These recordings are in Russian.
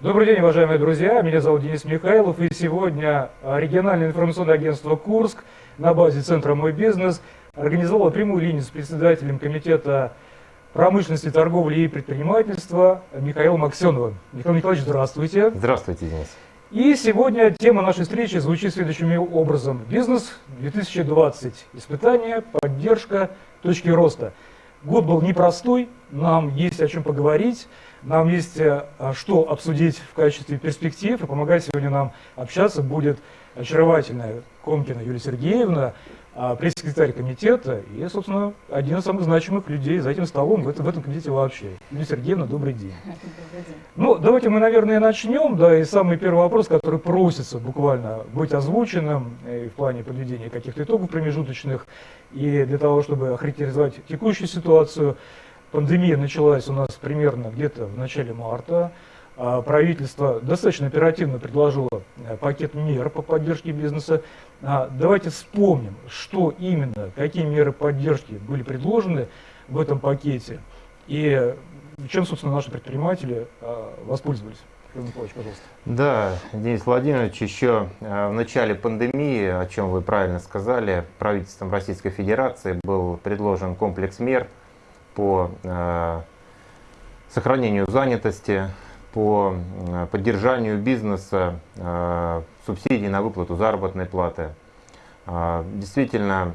Добрый день, уважаемые друзья. Меня зовут Денис Михайлов. И сегодня региональное информационное агентство «Курск» на базе Центра «Мой бизнес» организовало прямую линию с председателем Комитета промышленности, торговли и предпринимательства Михаилом Аксеновым. Михаил Николаевич, здравствуйте. Здравствуйте, Денис. И сегодня тема нашей встречи звучит следующим образом. Бизнес 2020. Испытания, поддержка, точки роста. Год был непростой, нам есть о чем поговорить, нам есть э, что обсудить в качестве перспектив, и помогать сегодня нам общаться будет очаровательная Комкина Юлия Сергеевна, а, пресс-секретарь комитета и, собственно, один из самых значимых людей за этим столом в этом, в этом комитете вообще. Юлия Сергеевна, добрый день. Добрый день. Ну, давайте мы, наверное, начнем, да, и самый первый вопрос, который просится буквально быть озвученным и э, в плане подведения каких-то итогов промежуточных, и для того, чтобы охарактеризовать текущую ситуацию. Пандемия началась у нас примерно где-то в начале марта, а, правительство достаточно оперативно предложило э, пакет мер по поддержке бизнеса. А, давайте вспомним, что именно, какие меры поддержки были предложены в этом пакете и чем, собственно, наши предприниматели а, воспользовались. Да, Денис Владимирович, еще в начале пандемии, о чем вы правильно сказали, правительством Российской Федерации был предложен комплекс мер по сохранению занятости, по э, поддержанию бизнеса, э, субсидий на выплату заработной платы. Э, действительно,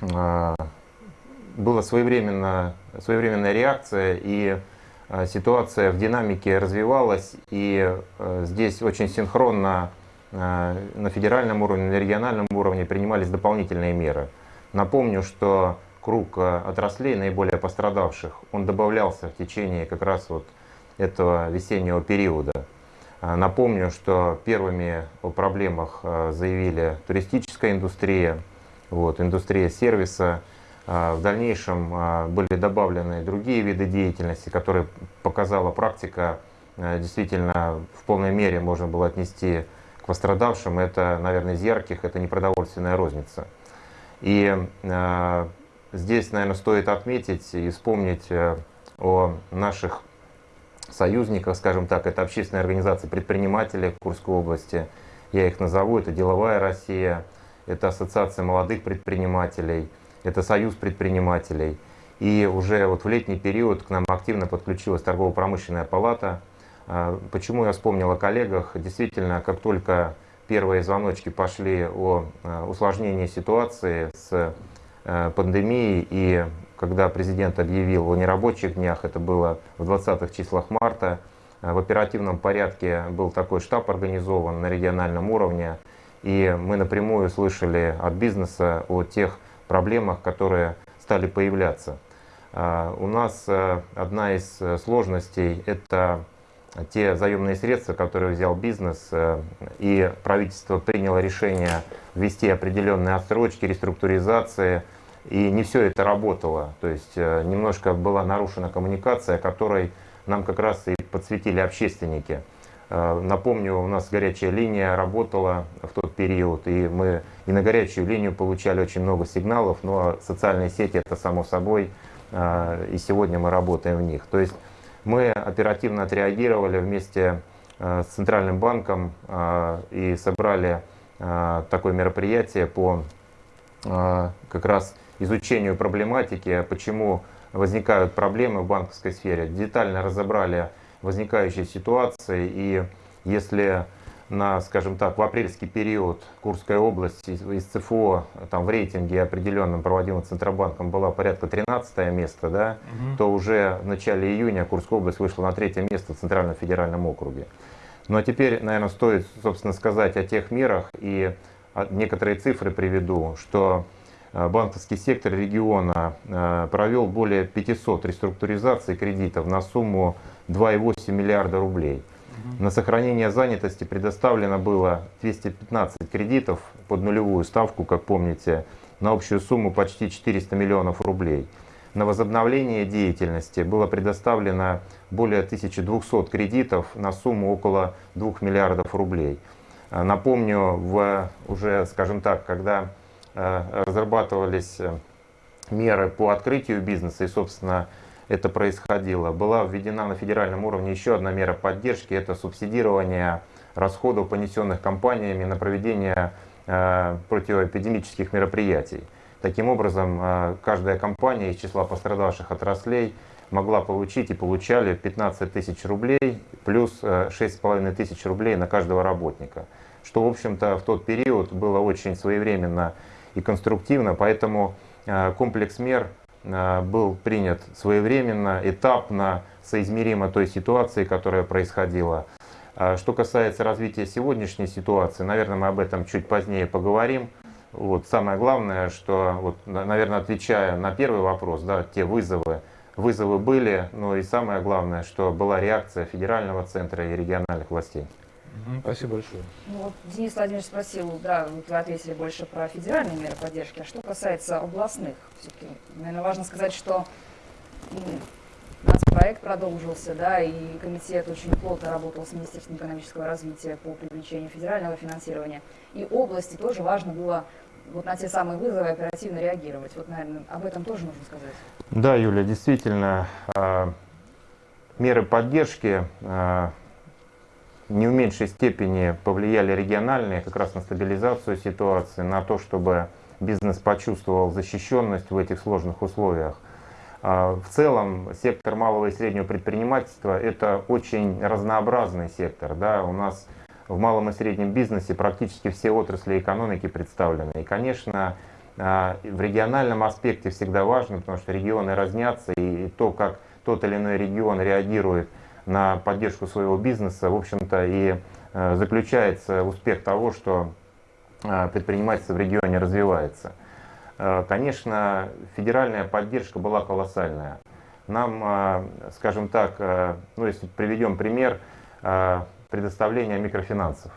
была своевременно, своевременная реакция, и ситуация в динамике развивалась, и здесь очень синхронно на федеральном уровне, на региональном уровне принимались дополнительные меры. Напомню, что круг отраслей наиболее пострадавших, он добавлялся в течение как раз вот этого весеннего периода. А, напомню, что первыми о проблемах а, заявили туристическая индустрия, вот, индустрия сервиса. В дальнейшем были добавлены другие виды деятельности, которые показала практика, действительно в полной мере можно было отнести к пострадавшим. Это, наверное, из ярких, это непродовольственная розница. И здесь, наверное, стоит отметить и вспомнить о наших союзниках, скажем так, это общественные организации предпринимателей Курской области, я их назову, это «Деловая Россия», это Ассоциация молодых предпринимателей, это Союз предпринимателей. И уже вот в летний период к нам активно подключилась торгово-промышленная палата. А, почему я вспомнил о коллегах? Действительно, как только первые звоночки пошли о а, усложнении ситуации с а, пандемией и когда президент объявил о нерабочих днях, это было в 20-х числах марта, э, в оперативном порядке был такой штаб организован на региональном уровне, и мы напрямую слышали от бизнеса о тех проблемах, которые стали появляться. Э, у нас э, одна из сложностей – это те заемные средства, которые взял бизнес, и правительство приняло решение ввести определенные отсрочки, реструктуризации – и не все это работало. То есть э, немножко была нарушена коммуникация, которой нам как раз и подсветили общественники. Э, напомню, у нас горячая линия работала в тот период, и мы и на горячую линию получали очень много сигналов, но социальные сети это само собой, э, и сегодня мы работаем в них. То есть мы оперативно отреагировали вместе с Центральным банком и собрали такое мероприятие по как раз изучению проблематики, почему возникают проблемы в банковской сфере. Детально разобрали возникающие ситуации и если на, скажем так, в апрельский период Курская область из ЦФО там, в рейтинге определенном, проводимом Центробанком, была порядка 13 место, да, угу. то уже в начале июня Курская область вышла на третье место в Центральном федеральном округе. Ну а теперь, наверное, стоит, собственно, сказать о тех мерах и некоторые цифры приведу, что Э, банковский сектор региона э, провел более 500 реструктуризаций кредитов на сумму 2,8 миллиарда рублей. На сохранение занятости предоставлено было 215 кредитов под нулевую ставку, как помните, на общую сумму почти 400 миллионов рублей. На возобновление деятельности было предоставлено более 1200 кредитов на сумму около 2 миллиардов рублей. Э, напомню, в, уже, скажем так, когда Э, разрабатывались э, меры по открытию бизнеса и, собственно, это происходило. Была введена на федеральном уровне еще одна мера поддержки, это субсидирование расходов, понесенных компаниями на проведение э, противоэпидемических мероприятий. Таким образом, э, каждая компания из числа пострадавших отраслей могла получить и получали 15 тысяч рублей плюс 6,5 э, тысяч рублей на каждого работника. Что, в общем-то, в тот период было очень своевременно и конструктивно, поэтому комплекс мер был принят своевременно, этапно, соизмеримо той ситуации, которая происходила. А что касается развития сегодняшней ситуации, наверное, мы об этом чуть позднее поговорим. Вот самое главное, что, вот, наверное, отвечая на первый вопрос, да, те вызовы, вызовы были, но и самое главное, что была реакция федерального центра и региональных властей. Спасибо большое. Ну, вот Денис Владимирович спросил, да, вот вы ответили больше про федеральные меры поддержки, а что касается областных, все-таки, наверное, важно сказать, что проект продолжился, да, и комитет очень плотно работал с Министерством экономического развития по привлечению федерального финансирования. И области тоже важно было вот на те самые вызовы оперативно реагировать. Вот, наверное, об этом тоже нужно сказать. Да, Юля, действительно, а, меры поддержки а, не в меньшей степени повлияли региональные как раз на стабилизацию ситуации, на то, чтобы бизнес почувствовал защищенность в этих сложных условиях. А, в целом сектор малого и среднего предпринимательства это очень разнообразный сектор. Да? У нас в малом и среднем бизнесе практически все отрасли экономики представлены. И, конечно, а, в региональном аспекте всегда важно, потому что регионы разнятся, и то, как тот или иной регион реагирует на поддержку своего бизнеса, в общем-то, и э, заключается успех того, что а, предпринимательство в регионе развивается. Э, конечно, федеральная поддержка была колоссальная. Нам, э, скажем так, э, ну если приведем пример предоставления микрофинансов.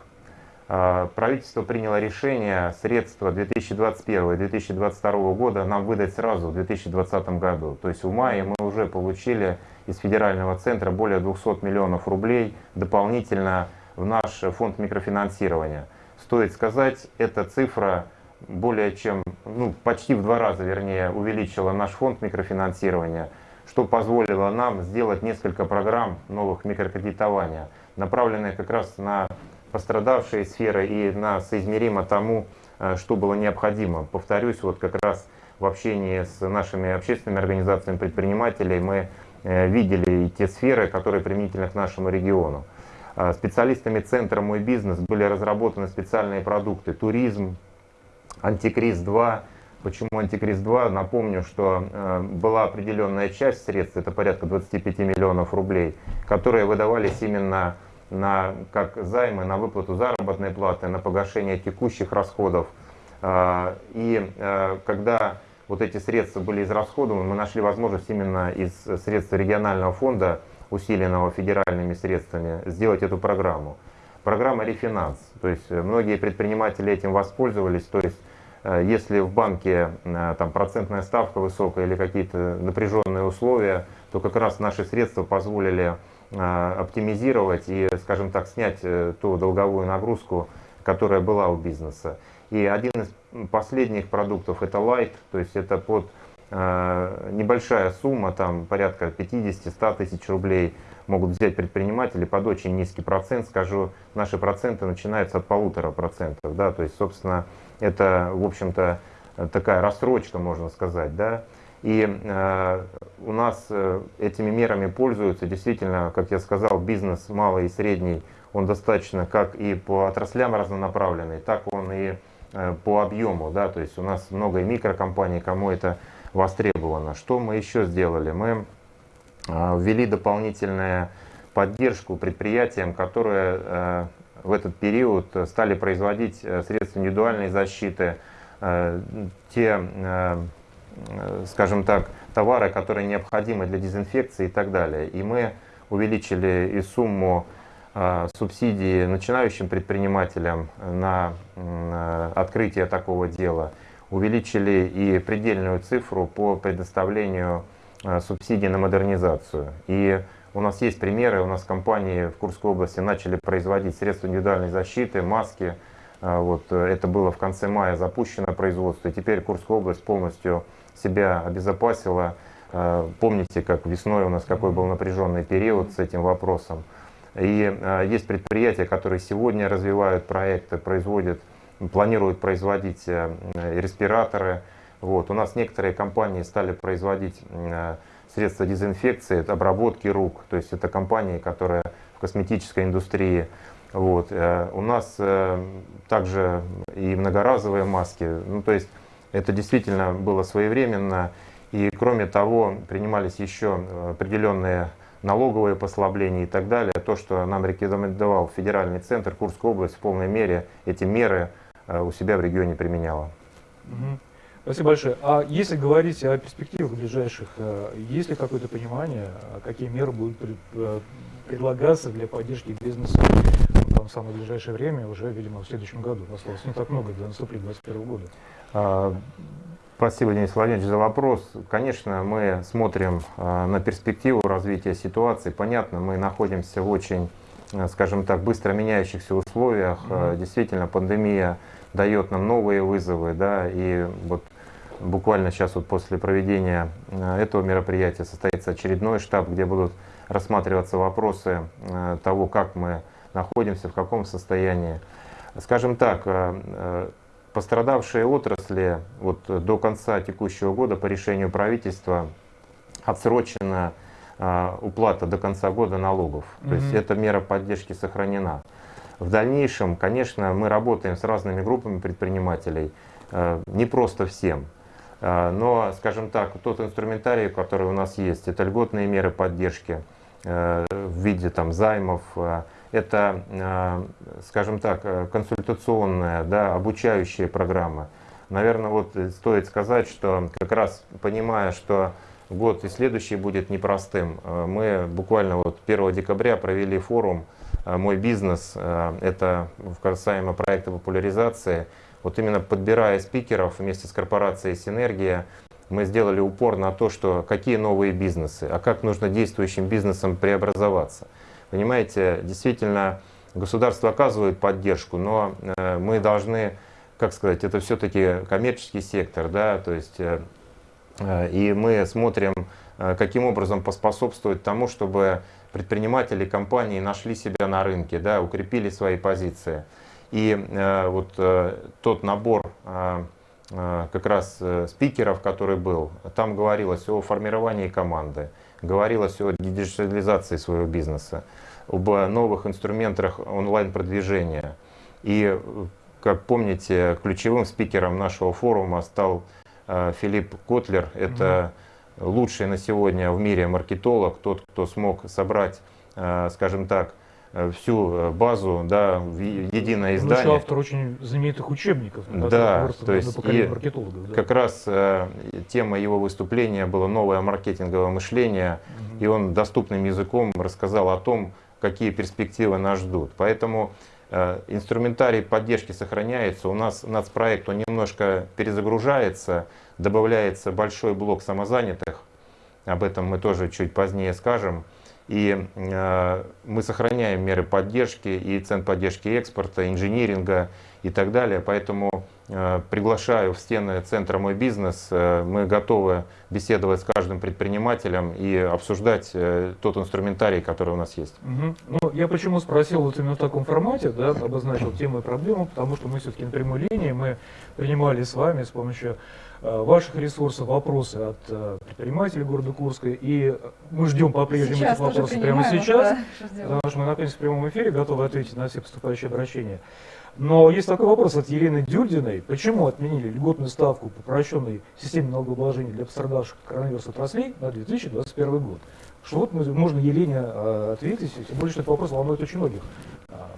Правительство приняло решение средства 2021-2022 года нам выдать сразу в 2020 году. То есть в мае мы уже получили из федерального центра более 200 миллионов рублей дополнительно в наш фонд микрофинансирования. Стоит сказать, эта цифра более чем, ну, почти в два раза, вернее, увеличила наш фонд микрофинансирования, что позволило нам сделать несколько программ новых микрокредитования, направленные как раз на пострадавшие сферы и на соизмеримо тому, э, что было необходимо. Повторюсь, вот как раз в общении с нашими общественными организациями предпринимателей мы видели и те сферы, которые применительны к нашему региону. Э, специалистами Центра «Мой бизнес» были разработаны специальные продукты «Туризм», Антикриз 2. Почему Антикриз 2? Напомню, что э, была определенная часть средств, это порядка 25 миллионов рублей, которые выдавались именно на, как займы на выплату заработной платы, на погашение текущих расходов. Э, и э, когда вот эти средства были израсходованы, мы нашли возможность именно из средств регионального фонда, усиленного федеральными средствами, сделать эту программу. Программа «Рефинанс». То есть э, многие предприниматели этим воспользовались. То есть э, если в банке э, там, процентная ставка высокая или какие-то напряженные условия, то как раз наши средства позволили оптимизировать и, скажем так, снять ту долговую нагрузку, которая была у бизнеса. И один из последних продуктов это Light, то есть это под небольшая сумма, там порядка 50-100 тысяч рублей, могут взять предприниматели под очень низкий процент. Скажу, наши проценты начинаются от полутора процентов. Да? То есть, собственно, это, в общем-то, такая рассрочка, можно сказать. Да? И э, у нас э, этими мерами пользуются действительно, как я сказал, бизнес малый и средний, он достаточно как и по отраслям разнонаправленный, так он и э, по объему. Да? То есть у нас много и микрокомпаний, кому это востребовано. Что мы еще сделали? Мы а, ввели дополнительную поддержку предприятиям, которые э, в этот период стали производить э, средства индивидуальной защиты, э, те, скажем так, товары, которые необходимы для дезинфекции и так далее. И мы увеличили и сумму субсидии начинающим предпринимателям на открытие такого дела, увеличили и предельную цифру по предоставлению Э, субсидий на модернизацию. И у нас есть примеры, у нас компании в Курской области начали производить средства индивидуальной защиты, маски. Э, вот, э, это было в конце мая запущено производство, и теперь Курская область полностью себя обезопасила Э, помните, как весной у нас какой был напряженный период с этим вопросом. И э, есть предприятия, которые сегодня развивают проекты, производят, планируют производить э, респираторы. Вот. У нас некоторые компании стали производить средства дезинфекции, обработки рук. То есть это компании, которые в косметической индустрии. Вот. У нас также и многоразовые маски. Ну, то есть это действительно было своевременно. И кроме того, принимались еще определенные налоговые послабления и так далее. То, что нам рекомендовал федеральный центр, Курская область в полной мере эти меры э, у себя в регионе применяла. Угу. Спасибо большое. А если говорить о перспективах ближайших, э, есть ли какое-то понимание, а какие меры будут э, предлагаться для поддержки бизнеса там, в самое ближайшее время, уже, видимо, в следующем году? Осталось не так много до наступления 2021 года. А, Спасибо, Денис Владимирович, за вопрос. Конечно, мы смотрим а, на перспективу развития ситуации. Понятно, мы находимся в очень, а, скажем так, быстро меняющихся условиях. Mm-hmm. Действительно, пандемия дает нам новые вызовы, да, и вот буквально сейчас вот после проведения этого мероприятия состоится очередной штаб, где будут рассматриваться вопросы того, как мы находимся, в каком состоянии. Скажем так, Пострадавшие отрасли вот, до конца текущего года по решению правительства отсрочена э, уплата до конца года налогов. Mm -hmm. То есть эта мера поддержки сохранена. В дальнейшем, конечно, мы работаем с разными группами предпринимателей, э, не просто всем. Э, но, скажем так, тот инструментарий, который у нас есть, это льготные меры поддержки э, в виде там, займов, э, это, э, скажем так, э, консультационная, да, обучающая программа. Наверное, вот стоит сказать, что как раз понимая, что год и следующий будет непростым, э, мы буквально вот 1 декабря провели форум «Мой бизнес». Это касаемо проекта популяризации. Вот именно подбирая спикеров вместе с корпорацией «Синергия», мы сделали упор на то, что какие новые бизнесы, а как нужно действующим бизнесам преобразоваться. Понимаете, действительно, государство оказывает поддержку, но э, мы должны, как сказать, это все-таки коммерческий сектор, да, то есть, э, э, и мы смотрим, каким образом поспособствовать тому, чтобы предприниматели, компании нашли себя на рынке, да, укрепили свои позиции. И вот тот набор как раз спикеров, который был, там говорилось о формировании команды, говорилось о диджитализации своего бизнеса, об новых инструментах онлайн-продвижения. И, как помните, ключевым спикером нашего форума стал э, Филипп Котлер. Это лучший на сегодня в мире маркетолог, тот, кто смог собрать, э, скажем так, всю э, базу да, в единое издание. Ну, автор очень знаменитых учебников. Да, то есть и да. как раз э, тема его выступления была новое маркетинговое мощение, угу. и он доступным языком рассказал о том, какие перспективы нас ждут. Поэтому э, инструментарий поддержки сохраняется. У нас нацпроект он немножко перезагружается, добавляется большой блок самозанятых. Об этом мы тоже чуть позднее скажем. И э, мы сохраняем меры поддержки и цен поддержки экспорта, инжиниринга и так далее. Поэтому э, приглашаю в стены центра «Мой бизнес». Э, мы готовы беседовать с каждым предпринимателем и обсуждать э, тот инструментарий, который у нас есть. Угу. Ну, я почему спросил вот именно в таком формате, да, обозначил тему и проблему, потому что мы все-таки на прямой линии, мы принимали с вами с помощью ваших ресурсов вопросы от э, предпринимателей города Курска. И мы ждем по-прежнему этих вопросов прямо сейчас, да, потому что мы находимся в прямом эфире, готовы ответить на все поступающие обращения. Но есть такой вопрос от Елены Дюрдиной. Почему отменили льготную ставку по упрощенной системе налогообложения для пострадавших от коронавируса отраслей на 2021 год? Что вот можно Елене э, ответить, тем более, что этот вопрос волнует очень многих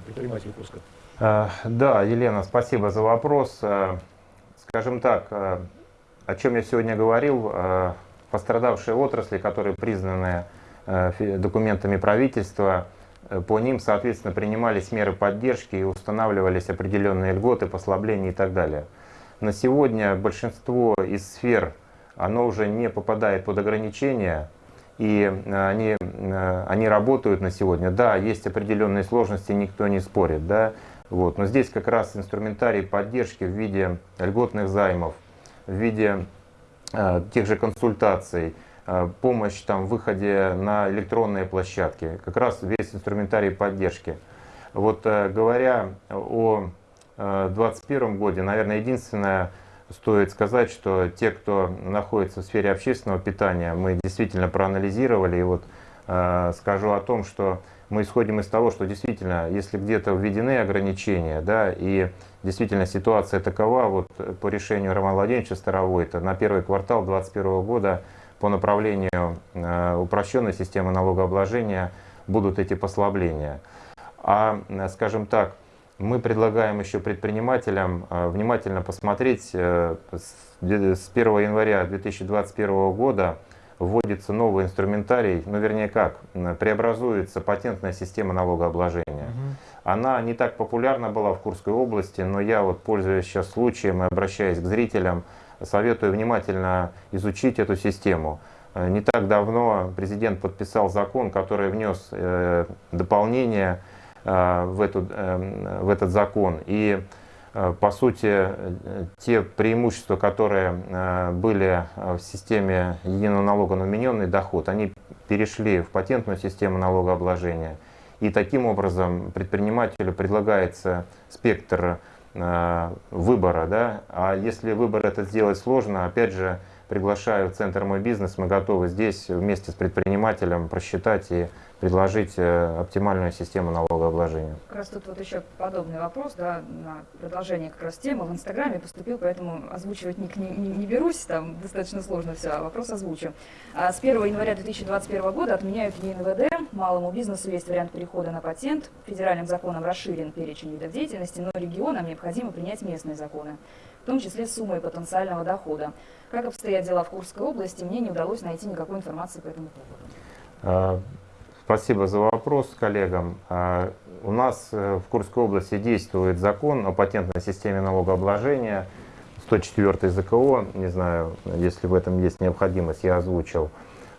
предпринимателей Курска. Да, Елена, спасибо за вопрос. Скажем так, о чем я сегодня говорил, э, пострадавшие отрасли, которые признаны э, документами правительства, э, по ним, соответственно, принимались меры поддержки и устанавливались определенные льготы, послабления и так далее. На сегодня большинство из сфер, оно уже не попадает под ограничения, и они, они работают на сегодня. Да, есть определенные сложности, никто не спорит, да, вот. но здесь как раз инструментарий поддержки в виде льготных займов, в виде э, тех же консультаций, э, помощь там, в выходе на электронные площадки, как раз весь инструментарий поддержки. Вот говоря о 2021 году, наверное, единственное, стоит сказать, что те, кто находится в сфере общественного питания, мы действительно проанализировали. И вот э, скажу о том, что мы исходим из того, что действительно, если где-то введены ограничения, да, и действительно ситуация такова, вот по решению Романа Владимировича Старовойта на первый квартал 2021 года по направлению э, упрощенной системы налогообложения будут эти послабления. А, скажем так, мы предлагаем еще предпринимателям э, внимательно посмотреть, э, с 1 января 2021 года вводится новый инструментарий, ну вернее как, преобразуется патентная система налогообложения. Угу. Она не так популярна была в Курской области, но я вот пользуясь сейчас случаем и обращаясь к зрителям, советую внимательно изучить эту систему. Э, не так давно президент подписал закон, который внес дополнение Э, в, эту, э, в этот закон. И э, по сути, те преимущества, которые были в системе единого налога на вмененный доход, они перешли в патентную систему налогообложения. И таким образом предпринимателю предлагается спектр выбора. Да? А если выбор этот сделать сложно, опять же, приглашаю в Центр «Мой бизнес», мы готовы здесь вместе с предпринимателем просчитать и предложить э, оптимальную систему налогообложения. Как раз тут вот еще подобный вопрос, да, на продолжение как раз темы. В Инстаграме поступил, поэтому озвучивать не, не, не берусь, там достаточно сложно все, а вопрос озвучу. А с 1 января 2021 года отменяют ЕНВД, малому бизнесу есть вариант перехода на патент, федеральным законом расширен перечень видов деятельности, но регионам необходимо принять местные законы, том числе с суммой потенциального дохода. Как обстоят дела в Курской области, мне не удалось найти никакой информации по этому поводу. А, Спасибо за вопрос коллегам. А, у нас э, в Курской области действует закон о патентной системе налогообложения, 104 ЗКО, не знаю, если в этом есть необходимость, я озвучил.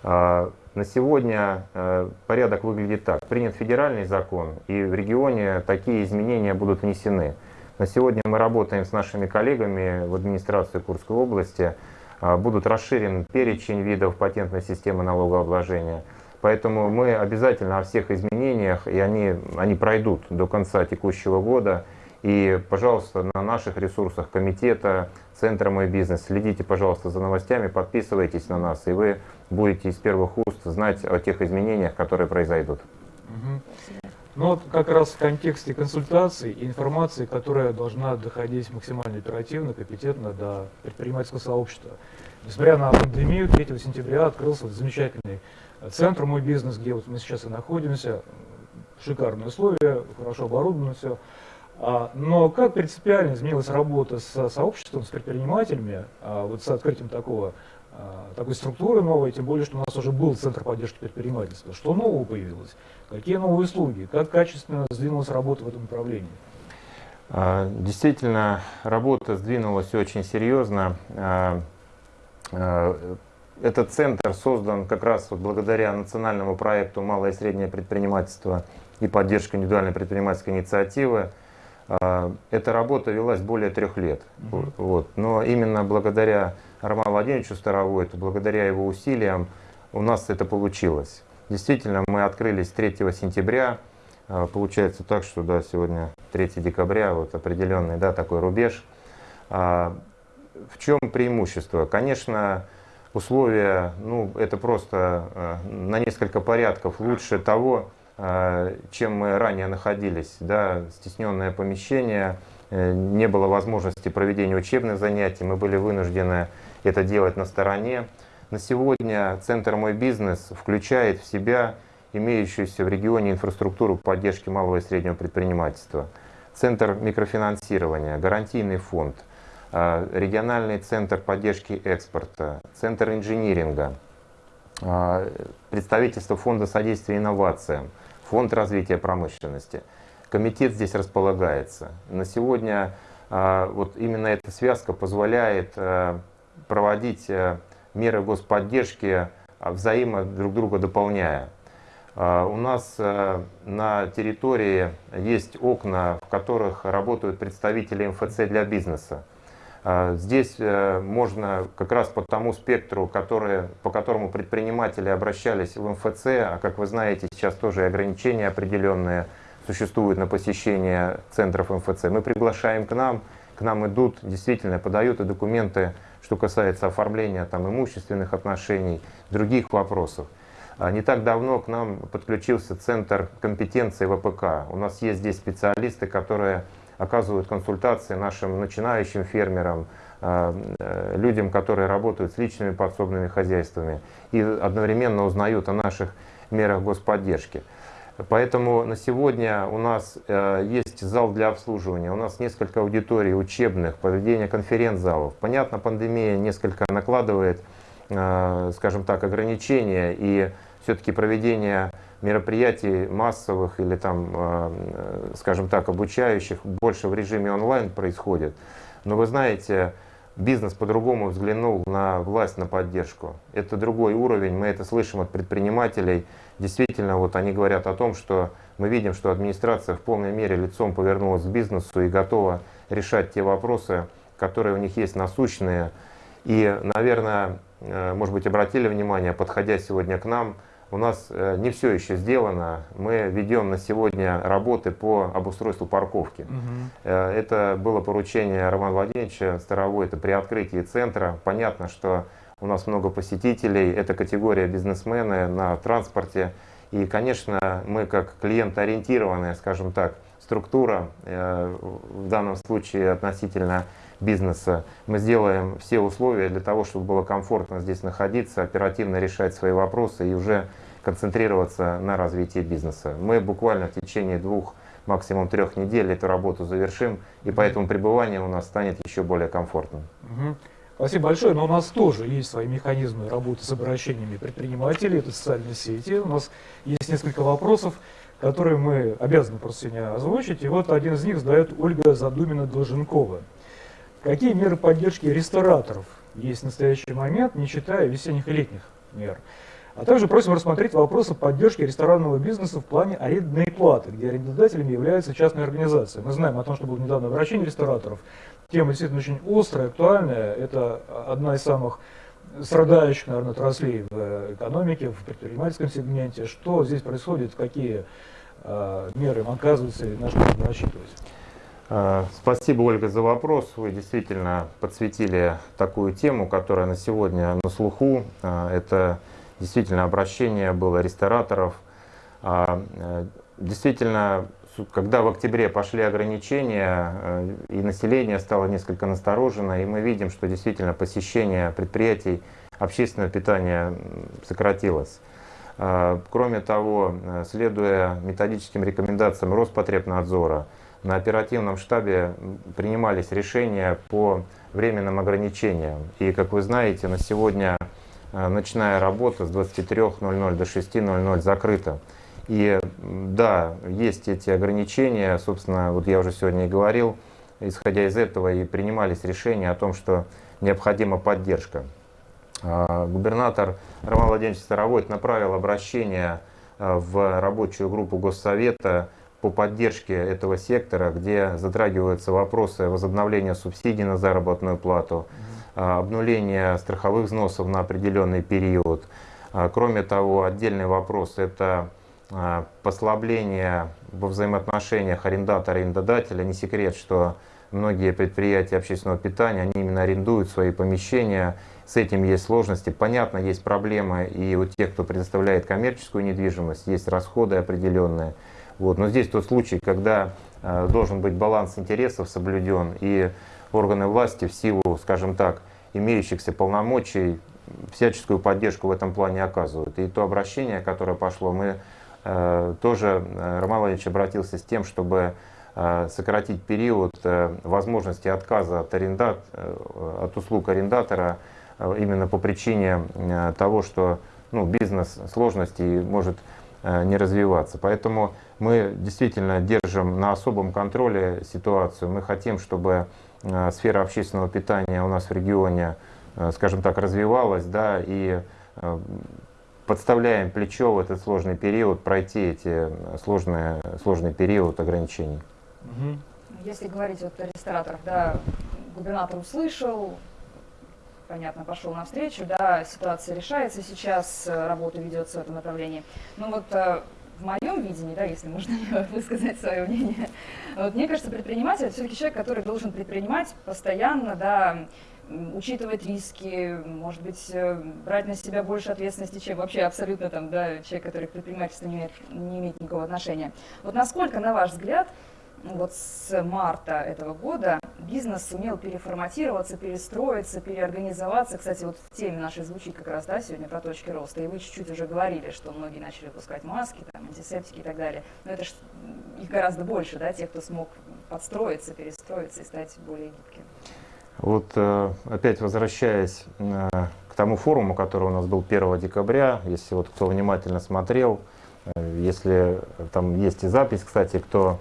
А, на сегодня э, порядок выглядит так. Принят федеральный закон, и в регионе такие изменения будут внесены. На сегодня мы работаем с нашими коллегами в администрации Курской области. А, будут расширен перечень видов патентной системы налогообложения – Поэтому мы обязательно о всех изменениях, и они, они пройдут до конца текущего года. И, пожалуйста, на наших ресурсах комитета, Центра «Мой бизнес» следите, пожалуйста, за новостями, подписывайтесь на нас, и вы будете из первых уст знать о тех изменениях, которые произойдут. Угу. Ну вот как раз в контексте консультаций и информации, которая должна доходить максимально оперативно, компетентно до предпринимательского сообщества. Несмотря на пандемию, 3 сентября открылся замечательный центр «Мой бизнес», где вот мы сейчас и находимся, шикарные условия, хорошо оборудовано все. А, но как принципиально изменилась работа с сообществом, с предпринимателями, а, вот с открытием такого, а, такой структуры новой, тем более, что у нас уже был Центр поддержки предпринимательства. Что нового появилось? Какие новые услуги? Как качественно сдвинулась работа в этом направлении? Действительно, работа сдвинулась очень серьезно этот центр создан как раз вот благодаря национальному проекту «Малое и среднее предпринимательство» и поддержка индивидуальной предпринимательской инициативы. А, эта работа велась более трех лет. -hmm. вот. Но именно благодаря Роману Владимировичу Старовойту, благодаря его усилиям, у нас это получилось. Действительно, мы открылись 3 сентября. А, получается так, что да, сегодня 3 декабря, вот определенный да, такой рубеж. А, в чем преимущество? Конечно, условия, ну, это просто на несколько порядков лучше того, чем мы ранее находились. Да, стесненное помещение, э, не было возможности проведения учебных занятий, мы были вынуждены это делать на стороне. На сегодня Центр «Мой бизнес» включает в себя имеющуюся в регионе инфраструктуру поддержки малого и среднего предпринимательства. Центр микрофинансирования, гарантийный фонд – а, региональный центр поддержки экспорта, центр инжиниринга, а, представительство фонда содействия инновациям, фонд развития промышленности. Комитет здесь располагается. На сегодня а, вот именно эта связка позволяет проводить меры господдержки, взаимо друг друга дополняя. У нас на территории есть окна, в которых работают представители МФЦ для бизнеса. А, здесь э, можно как раз по тому спектру, который, по которому предприниматели обращались в МФЦ, а как вы знаете, сейчас тоже ограничения определенные существуют на посещение центров МФЦ, мы приглашаем к нам, к нам идут, действительно подают и документы, что касается оформления там, имущественных отношений, других вопросов. А не так давно к нам подключился Центр компетенции ВПК. У нас есть здесь специалисты, которые оказывают консультации нашим начинающим фермерам, а, э, людям, которые работают с личными подсобными хозяйствами и одновременно узнают о наших мерах господдержки. Поэтому на сегодня у нас э, есть зал для обслуживания, у нас несколько аудиторий учебных, проведение конференц-залов. Понятно, пандемия несколько накладывает, э, скажем так, ограничения и все-таки проведение мероприятий массовых или там, э, скажем так, обучающих больше в режиме онлайн происходит. Но вы знаете, бизнес по-другому взглянул на власть, на поддержку. Это другой уровень, мы это слышим от предпринимателей. Действительно, вот они говорят о том, что мы видим, что администрация в полной мере лицом повернулась к бизнесу и готова решать те вопросы, которые у них есть насущные. И, наверное, э, может быть, обратили внимание, подходя сегодня к нам, у нас э, не все еще сделано. Мы ведем на сегодня работы по обустройству парковки. Угу. Это было поручение Романа Владимировича Старовой, это при открытии центра. Понятно, что у нас много посетителей, это категория бизнесмены на транспорте. И, конечно, мы как клиент-ориентированная, скажем так, структура, э, в данном случае относительно бизнеса. Мы сделаем все условия для того, чтобы было комфортно здесь находиться, оперативно решать свои вопросы и уже концентрироваться на развитии бизнеса. Мы буквально в течение двух, максимум трех недель эту работу завершим, и поэтому пребывание у нас станет еще более комфортным. Угу. Спасибо большое, но у нас тоже есть свои механизмы работы с обращениями предпринимателей, это социальные сети. У нас есть несколько вопросов, которые мы обязаны просто сегодня озвучить. И вот один из них задает Ольга Задумина-Долженкова. Какие меры поддержки рестораторов есть в настоящий момент, не считая весенних и летних мер? А также просим рассмотреть вопросы поддержки ресторанного бизнеса в плане арендной платы, где арендодателями являются частные организации. Мы знаем о том, что было недавно обращение рестораторов. Тема действительно очень острая, актуальная. Это одна из самых страдающих, наверное, отраслей в экономике, в предпринимательском сегменте. Что здесь происходит, какие э, меры оказываются и на что нужно рассчитывать? А, спасибо, Ольга, за вопрос. Вы действительно подсветили такую тему, которая на сегодня на слуху. А, это действительно обращение было рестораторов. Действительно, когда в октябре пошли ограничения, э, и население стало несколько насторожено, и мы видим, что действительно посещение предприятий общественного питания сократилось. Кроме того, э, следуя методическим рекомендациям Роспотребнадзора, на оперативном штабе принимались решения по временным ограничениям. И, как вы знаете, на сегодня э, ночная работа с 23.00 до 6.00 закрыта. И да, есть эти ограничения, собственно, вот я уже сегодня и говорил, исходя из этого и принимались решения о том, что необходима поддержка. А, губернатор Роман Владимирович Старовойт направил обращение э, в рабочую группу Госсовета по поддержке этого сектора, где затрагиваются вопросы возобновления субсидий на заработную плату, а, обнуления страховых взносов на определенный период. А, кроме того, отдельный вопрос – это а, послабление во взаимоотношениях арендатора и арендодателя. Не секрет, что многие предприятия общественного питания, они именно арендуют свои помещения, с этим есть сложности. Понятно, есть проблемы и у тех, кто предоставляет коммерческую недвижимость, есть расходы определенные. Вот. Но здесь тот случай, когда э, должен быть баланс интересов соблюден, и органы власти в силу, скажем так, имеющихся полномочий всяческую поддержку в этом плане оказывают. И то обращение, которое пошло, мы тоже, э, Роман Владимирович обратился с тем, чтобы э, сократить период э, возможности отказа от, арендат, э, от услуг арендатора э, именно по причине э, того, что ну, бизнес сложности может Э, не развиваться. Поэтому мы действительно держим на особом контроле ситуацию. Мы хотим, чтобы э, сфера общественного питания у нас в регионе, э, скажем так, развивалась, да, и подставляем плечо в этот сложный период, пройти эти сложные, сложный период ограничений. Если говорить вот о рестораторах, да, губернатор услышал, понятно, пошел навстречу, да, ситуация решается сейчас, э, работа ведется в этом направлении. Ну вот э, в моем видении, да, если можно высказать свое мнение, вот мне кажется, предприниматель это все-таки человек, который должен предпринимать постоянно, да, учитывать риски, может быть, э, брать на себя больше ответственности, чем вообще абсолютно там, да, человек, который к предпринимательству не имеет, не имеет никакого отношения. Вот насколько, на ваш взгляд, вот с марта этого года бизнес сумел переформатироваться, перестроиться, переорганизоваться. Кстати, вот в теме нашей звучит как раз да, сегодня про точки роста. И вы чуть-чуть уже говорили, что многие начали выпускать маски, там, антисептики и так далее. Но это ж их гораздо больше, да, тех, кто смог подстроиться, перестроиться и стать более гибким. Вот э, опять возвращаясь э, к тому форуму, который у нас был 1 декабря, если вот кто внимательно смотрел, э, если там есть и запись, кстати, кто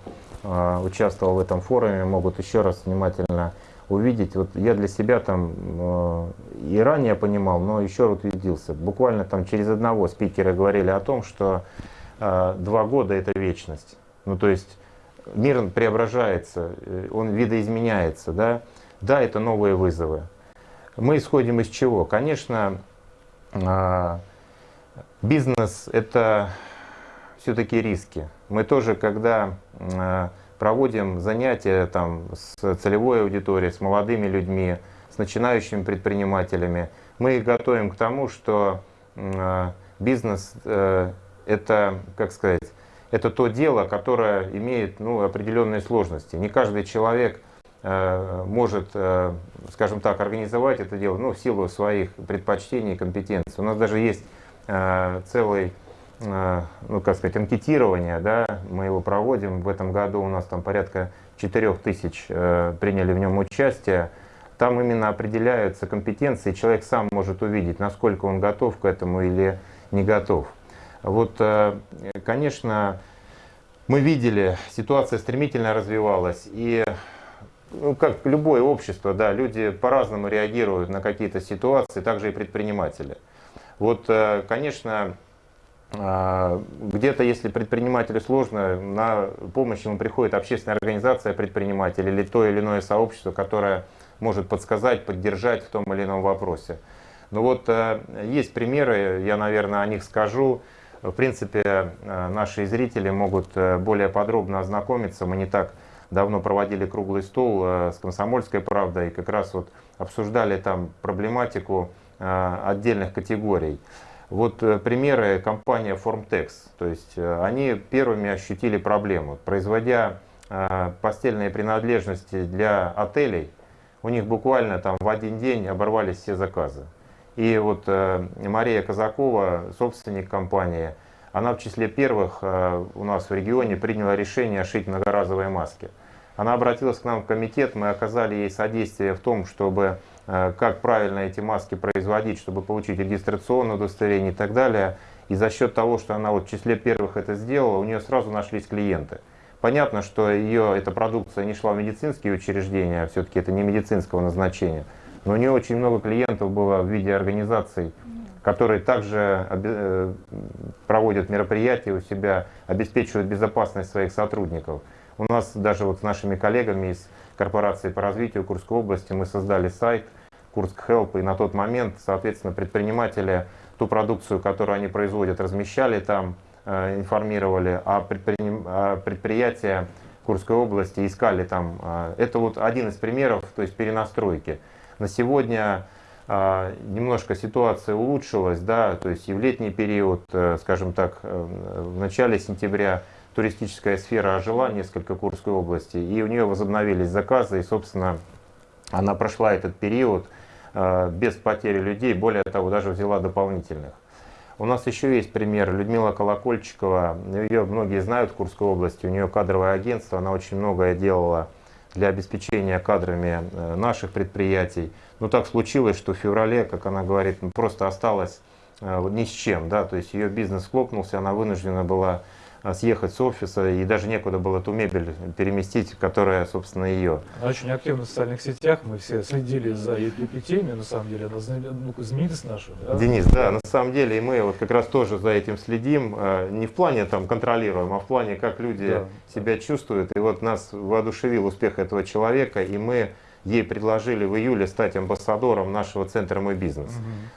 участвовал в этом форуме, могут еще раз внимательно увидеть. Вот я для себя там и ранее понимал, но еще раз убедился. Буквально там через одного спикера говорили о том, что два года это вечность. Ну то есть мир преображается, он видоизменяется, да. Да, это новые вызовы. Мы исходим из чего? Конечно, бизнес это все-таки риски. Мы тоже, когда э, проводим занятия там, с целевой аудиторией, с молодыми людьми, с начинающими предпринимателями, мы их готовим к тому, что э, бизнес э, это, как сказать, это то дело, которое имеет ну, определенные сложности. Не каждый человек может, скажем так, организовать это дело ну, в силу своих предпочтений и компетенций. У нас даже есть целый Э, ну, как сказать, анкетирование, да, мы его проводим. В этом году у нас там порядка 4 тысяч э, приняли в нем участие. Там именно определяются компетенции, человек сам может увидеть, насколько он готов к этому или не готов. Вот, э, конечно, мы видели, ситуация стремительно развивалась, и ну, как любое общество, да, люди по-разному реагируют на какие-то ситуации, также и предприниматели. Вот, конечно, а, где-то, если предпринимателю сложно, на помощь ему приходит общественная организация предпринимателей или то или иное сообщество, которое может подсказать, поддержать в том или ином вопросе. Но вот э, есть примеры, я, наверное, о них скажу. В принципе, э, наши зрители могут э, более подробно ознакомиться. Мы не так давно проводили круглый стол с «Комсомольской правдой» и как раз вот обсуждали там проблематику отдельных категорий. Вот э, примеры компания Formtex. То есть э, они первыми ощутили проблему. Производя э, постельные принадлежности для отелей, у них буквально там в один день оборвались все заказы. И вот Мария Казакова, собственник компании, она в числе первых у нас в регионе приняла решение шить многоразовые маски. Она обратилась к нам в комитет, мы оказали ей содействие в том, чтобы Э, как правильно эти маски производить, чтобы получить регистрационное удостоверение и так далее. И за счет того, что она вот в числе первых это сделала, у нее сразу нашлись клиенты. Понятно, что ее эта продукция не шла в медицинские учреждения, а все-таки это не медицинского назначения. Но у нее очень много клиентов было в виде организаций, которые также э, проводят мероприятия у себя, обеспечивают безопасность своих сотрудников. У нас даже вот с нашими коллегами из корпорации по развитию Курской области мы создали сайт – Курск Help, и на тот момент, соответственно, предприниматели ту продукцию, которую они производят, размещали там, э, информировали, а, а предприятия Курской области искали там. Э, это вот один из примеров, то есть перенастройки. На сегодня э, немножко ситуация улучшилась, да, то есть и в летний период, скажем так, в начале сентября туристическая сфера ожила несколько Курской области, и у нее возобновились заказы, и, собственно, она прошла этот период Э, без потери людей, более того, даже взяла дополнительных. У нас еще есть пример. Людмила Колокольчикова, ее многие знают в Курской области, у нее кадровое агентство, она очень многое делала для обеспечения кадрами э, наших предприятий. Но так случилось, что в феврале, как она говорит, просто осталась э, ни с чем. Да? То есть ее бизнес хлопнулся, она вынуждена была съехать с офиса, и даже некуда было ту мебель переместить, которая, собственно, ее. очень активно в социальных сетях, мы все следили за EPP-теме, на самом деле, она ну, знаменитость наша. Да? Денис, да, на самом деле, и мы вот как раз тоже за этим следим, а, не в плане там контролируем, а в плане, как люди да. себя чувствуют, и вот нас воодушевил успех этого человека, и мы ей предложили в июле стать амбассадором нашего центра «Мой бизнес».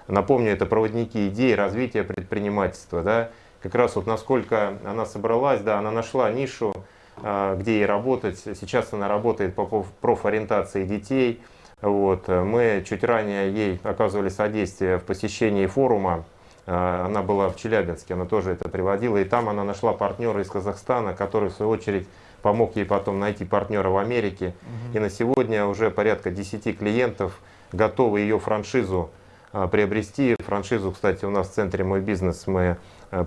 Напомню, это проводники идей развития предпринимательства. Да? Как раз вот насколько она собралась, да, она нашла нишу, а, где ей работать. Сейчас она работает по профориентации детей. Вот. Мы чуть ранее ей оказывали содействие в посещении форума. А, она была в Челябинске, она тоже это приводила. И там она нашла партнера из Казахстана, который в свою очередь помог ей потом найти партнера в Америке. Угу. И на сегодня уже порядка 10 клиентов готовы ее франшизу а, приобрести. Франшизу, кстати, у нас в центре «Мой бизнес» мы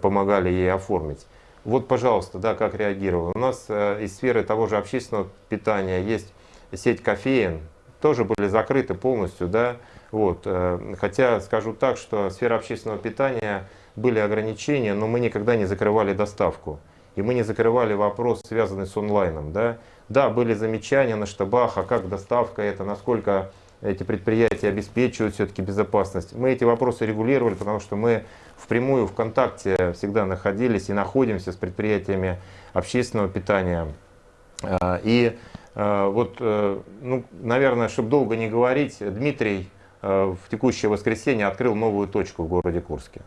помогали ей оформить. Вот, пожалуйста, да, как реагировал. У нас э, из сферы того же общественного питания есть сеть кофеин, тоже были закрыты полностью, да, вот. Э, хотя скажу так, что сфера общественного питания были ограничения, но мы никогда не закрывали доставку. И мы не закрывали вопрос, связанный с онлайном. Да, да были замечания на штабах, а как доставка это, насколько эти предприятия обеспечивают все-таки безопасность. Мы эти вопросы регулировали, потому что мы впрямую в контакте всегда находились и находимся с предприятиями общественного питания. А, и а, вот, э, ну, наверное, чтобы долго не говорить, Дмитрий э, в текущее воскресенье открыл новую точку в городе Курске.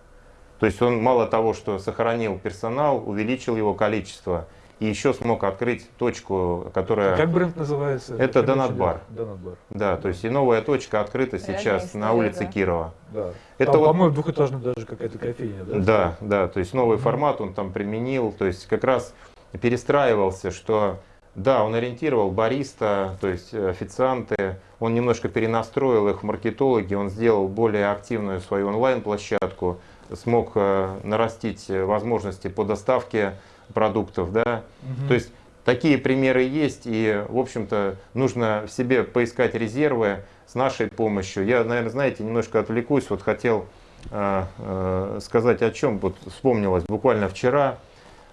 То есть он мало того, что сохранил персонал, увеличил его количество, и еще смог открыть точку, которая... Как бренд называется? Это Донатбар. Донатбар. Да, то есть и новая точка открыта сейчас история, на улице да. Кирова. Да. Это там, вот... по-моему, двухэтажная даже какая-то кофейня. Да, да, да, то есть новый формат он там применил, то есть как раз перестраивался, что да, он ориентировал бариста, то есть официанты, он немножко перенастроил их в маркетологи, он сделал более активную свою онлайн-площадку, смог э, нарастить возможности по доставке продуктов, да, угу. то есть такие примеры есть, и, в общем-то, нужно в себе поискать резервы с нашей помощью. Я, наверное, знаете, немножко отвлекусь, вот хотел э, э, сказать о чем, вот вспомнилось буквально вчера,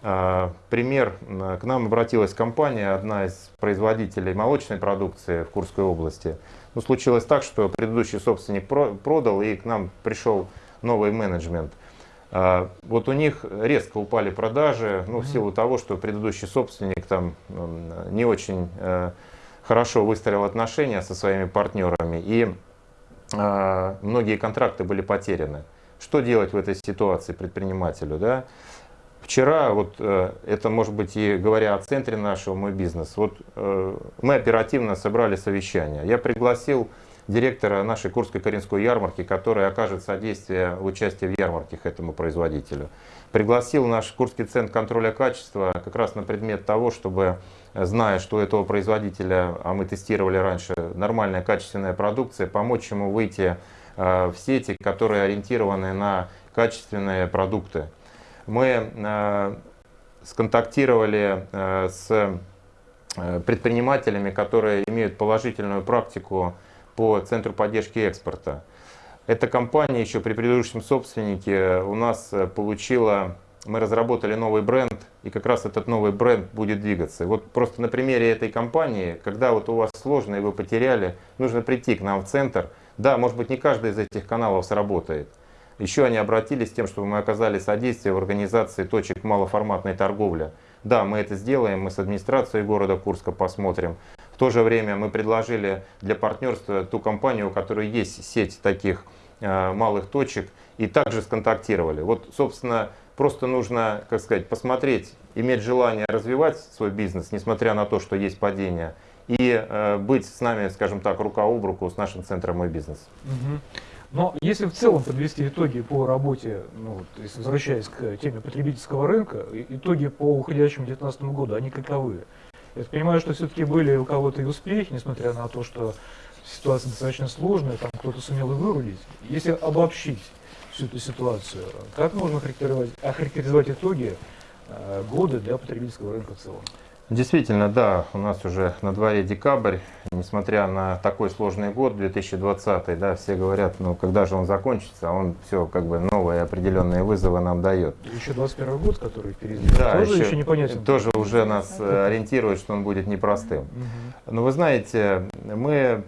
э, пример, к нам обратилась компания, одна из производителей молочной продукции в Курской области. Ну, случилось так, что предыдущий собственник продал, и к нам пришел новый менеджмент – вот у них резко упали продажи, ну, в силу того, что предыдущий собственник там не очень э, хорошо выстроил отношения со своими партнерами, и а, многие контракты были потеряны. Что делать в этой ситуации предпринимателю? Да? Вчера, вот э, это может быть и говоря о центре нашего, мой бизнес, вот э, мы оперативно собрали совещание. Я пригласил директора нашей Курской Каринской ярмарки, который окажет содействие в участии в ярмарках этому производителю. Пригласил наш Курский центр контроля качества как раз на предмет того, чтобы, зная, что у этого производителя, а мы тестировали раньше, нормальная качественная продукция, помочь ему выйти э, в сети, которые ориентированы на качественные продукты. Мы э, сконтактировали э, с предпринимателями, которые имеют положительную практику по Центру поддержки экспорта. Эта компания еще при предыдущем собственнике у нас э, получила, мы разработали новый бренд, и как раз этот новый бренд будет двигаться. Вот просто на примере этой компании, когда вот у вас сложно и вы потеряли, нужно прийти к нам в центр. Да, может быть не каждый из этих каналов сработает. Еще они обратились с тем, чтобы мы оказали содействие в организации точек малоформатной торговли. Да, мы это сделаем, мы с администрацией города Курска посмотрим. В то же время мы предложили для партнерства ту компанию, у которой есть сеть таких э, малых точек, и также сконтактировали. Вот, собственно, просто нужно, как сказать, посмотреть, иметь желание развивать свой бизнес, несмотря на то, что есть падение, и э, быть с нами, скажем так, рука об руку с нашим центром «Мой бизнес». Угу. Но если в целом подвести итоги по работе, ну, есть возвращаясь к теме потребительского рынка, итоги по уходящему 2019 году, они каковы? Я понимаю, что все-таки были у кого-то и успехи, несмотря на то, что ситуация достаточно сложная, там кто-то сумел и вырулить. Если обобщить всю эту ситуацию, как можно охарактеризовать, охарактеризовать итоги э, года для потребительского рынка в целом? Действительно, да, у нас уже на дворе декабрь, несмотря на такой сложный год, 2020, да, все говорят, ну, когда же он закончится, а он все, как бы, новые определенные вызовы нам дает. Еще 21 год, который впереди, да, тоже еще, еще непонятен. Тоже уже нас э, ориентирует, что он будет непростым. Угу. Но вы знаете, мы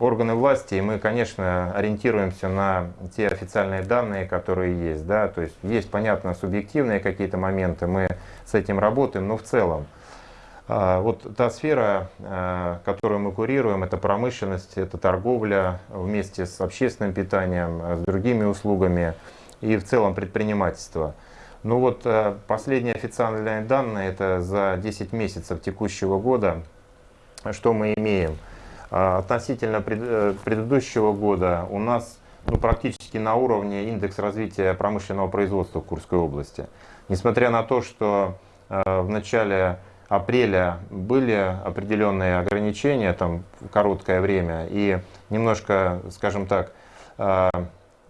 органы власти, и мы, конечно, ориентируемся на те официальные данные, которые есть. Да? То есть есть, понятно, субъективные какие-то моменты, мы с этим работаем, но в целом А, Вот та сфера, а, которую мы курируем, это промышленность, это торговля вместе с общественным питанием, а, с другими услугами и в целом предпринимательство. Ну вот последние официальные данные, это за 10 месяцев текущего года, что мы имеем. А, Относительно э, предыдущего года у нас ну, практически на уровне индекс развития промышленного производства в Курской области. Несмотря на то, что э, в начале апреля были определенные ограничения, там короткое время, и немножко, скажем так, э,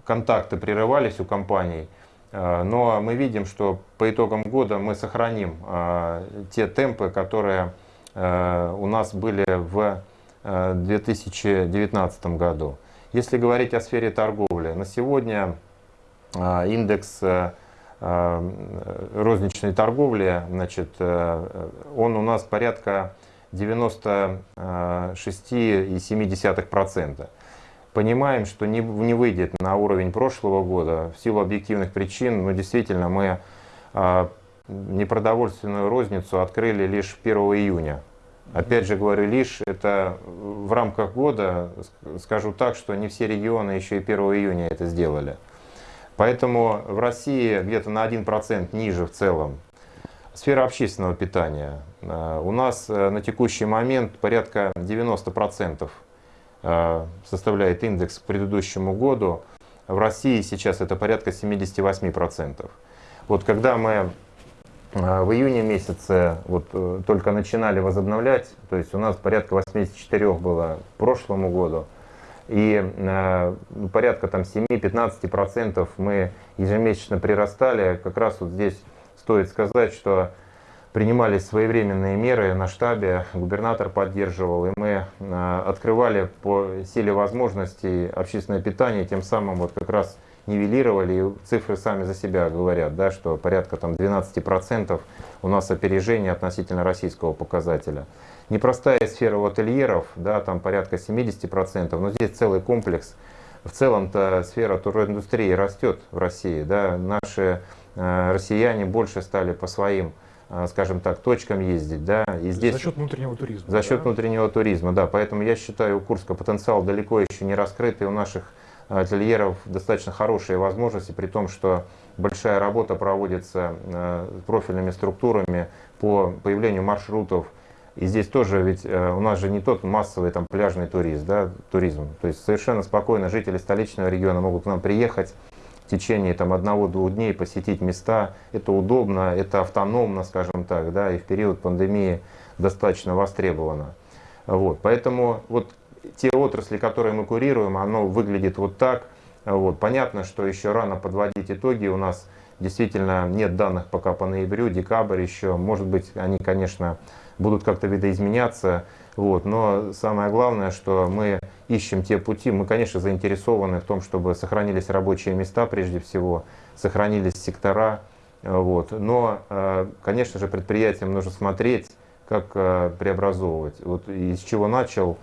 контакты прерывались у компаний, но мы видим, что по итогам года мы сохраним те темпы, которые у нас были в 2019 году. Если говорить о сфере торговли, на сегодня а, индекс э, э, розничной торговли, значит, э, он у нас порядка 96,7%. Понимаем, что не, не выйдет на уровень прошлого года в силу объективных причин, но действительно мы непродовольственную розницу открыли лишь 1 июня. Опять же говорю, лишь это в рамках года, ск- скажу так, что не все регионы еще и 1 июня это сделали. Поэтому в России где-то на 1% ниже в целом. Сфера общественного питания. Э, У нас э, на текущий момент порядка 90% э, составляет индекс к предыдущему году. В России сейчас это порядка 78%. Вот когда мы а, В июне месяце вот э, только начинали возобновлять, то есть у нас порядка 84 было к прошлому году, и э, ну, порядка там 7-15% мы ежемесячно прирастали. Как раз вот здесь стоит сказать, что принимались своевременные меры на штабе, губернатор поддерживал, и мы э, открывали по силе возможностей общественное питание, тем самым вот как раз нивелировали, и цифры сами за себя говорят, да, что порядка там 12% у нас опережение относительно российского показателя. Непростая сфера ательеров, да, там порядка 70%, но здесь целый комплекс. В целом-то сфера туриндустрии растет в России. Да. Наши э, россияне больше стали по своим, э, скажем так, точкам ездить. Да. И здесь... За счет внутреннего туризма. За счет да? внутреннего туризма, да. Поэтому я считаю, у Курска потенциал далеко еще не раскрытый. У наших ательеров достаточно хорошие возможности, при том, что большая работа проводится э, профильными структурами по появлению маршрутов. И здесь тоже ведь э, у нас же не тот массовый там пляжный турист, да, туризм. То есть совершенно спокойно жители столичного региона могут к нам приехать в течение там одного-двух дней посетить места. Это удобно, это автономно, скажем так, да, и в период пандемии достаточно востребовано. Вот, поэтому вот те отрасли, которые мы курируем, оно выглядит вот так. Вот. Понятно, что еще рано подводить итоги. У нас действительно нет данных пока по ноябрю, декабрь еще. Может быть, они, конечно, будут как-то видоизменяться. Вот. Но самое главное, что мы ищем те пути. Мы, конечно, заинтересованы в том, чтобы сохранились рабочие места прежде всего, сохранились сектора. Вот. Но, э, конечно же, предприятиям нужно смотреть, как э, преобразовывать. Вот из чего начал,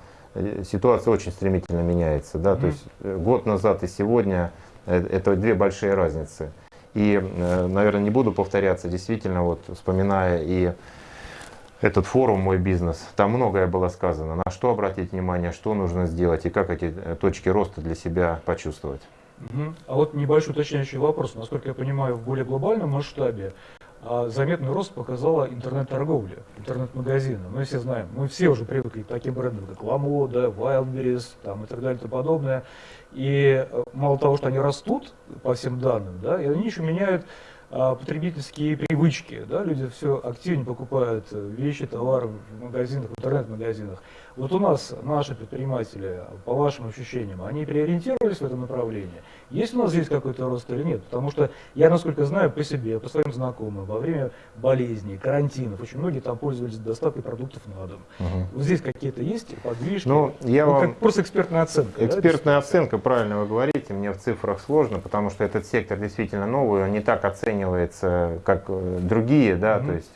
ситуация очень стремительно меняется. Да? То Мгм. есть э, год назад и сегодня э, это две большие разницы. И, э, наверное, не буду повторяться, действительно, вот вспоминая и этот форум «Мой бизнес», там многое было сказано, на что обратить внимание, что нужно сделать и как эти точки роста для себя почувствовать. Мгм. А вот небольшой уточняющий вопрос. Насколько я понимаю, в более глобальном масштабе заметный рост показала интернет-торговля, интернет-магазины. Мы все знаем, мы все уже привыкли к таким брендам, как Ламода, Wildberries там, и так далее и тому подобное. И э, мало того, что они растут по всем данным, да, и они еще меняют а, потребительские привычки. Да? Люди все активнее покупают э, вещи, товары в магазинах, в интернет-магазинах. Вот у нас наши предприниматели, по вашим ощущениям, они переориентировались в этом направлении? Есть у нас здесь какой-то рост или нет? Потому что я, насколько знаю, по себе, по своим знакомым, во время болезней, карантинов, очень многие там пользовались доставкой продуктов на дом. Вот здесь какие-то есть подвижки? Ну, я Ну, вам... как просто экспертная оценка. да, Экспертная действительно? оценка, правильно вы говорите, мне в цифрах сложно, потому что этот сектор действительно новый, он не так оценивается, как э, другие, да, Мгм. то есть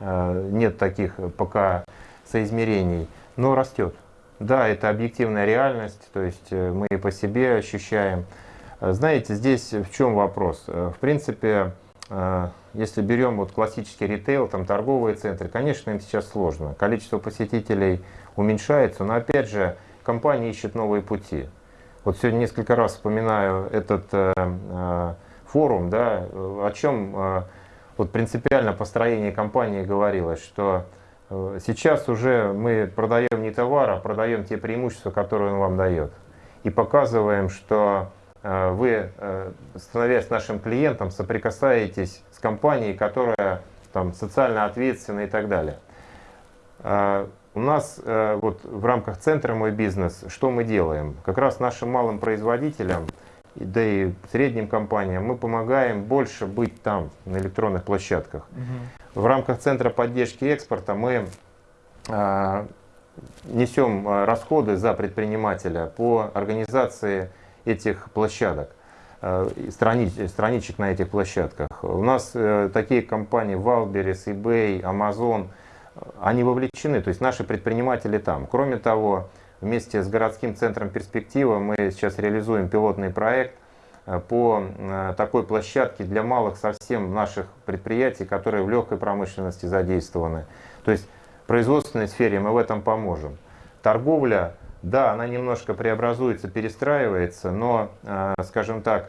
э, нет таких пока соизмерений, но растет. Да, это объективная реальность, то есть э, мы и по себе ощущаем. Знаете, здесь в чем вопрос? В принципе, если берем вот классический ритейл, там торговые центры, конечно, им сейчас сложно. Количество посетителей уменьшается, но опять же, компания ищет новые пути. Вот сегодня несколько раз вспоминаю этот форум, да, о чем э, вот принципиально построение компании говорилось, что э, сейчас уже мы продаем не товар, а продаем те преимущества, которые он вам дает. И показываем, что э, вы, э, становясь нашим клиентом, соприкасаетесь с компанией, которая там, социально ответственна и так далее. У нас вот в рамках центра «Мой бизнес» что мы делаем? Как раз нашим малым производителям да и средним компаниям, мы помогаем больше быть там, на электронных площадках. Угу. В рамках Центра поддержки экспорта мы а, несем а, расходы за предпринимателя по организации этих площадок, а, страни, страничек на этих площадках. У нас а, такие компании Wildberries, eBay, Amazon, они вовлечены, то есть наши предприниматели там. Кроме того, Вместе с городским центром «Перспектива» мы сейчас реализуем пилотный проект э, по э, такой площадке для малых совсем наших предприятий, которые в легкой промышленности задействованы. То есть в производственной сфере мы в этом поможем. Торговля, да, она немножко преобразуется, перестраивается, но, э, скажем так,